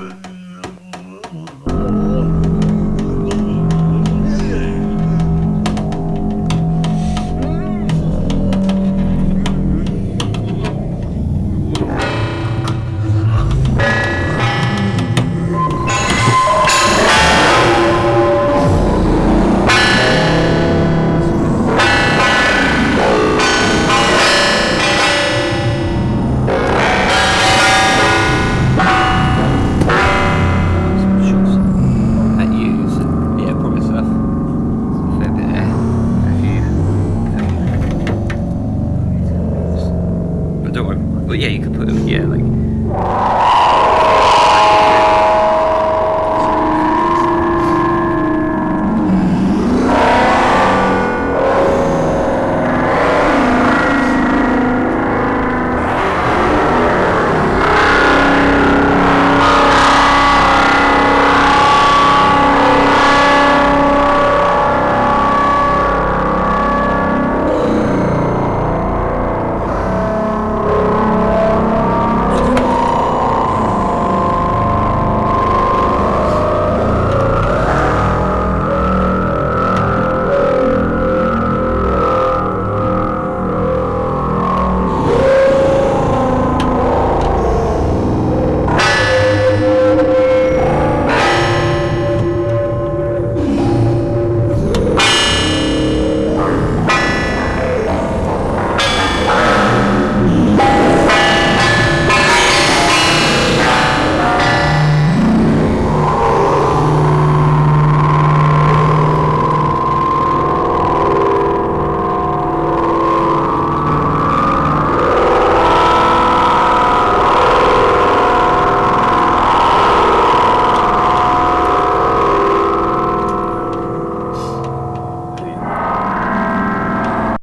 Oh. don't yeah, you could put, them, yeah, like...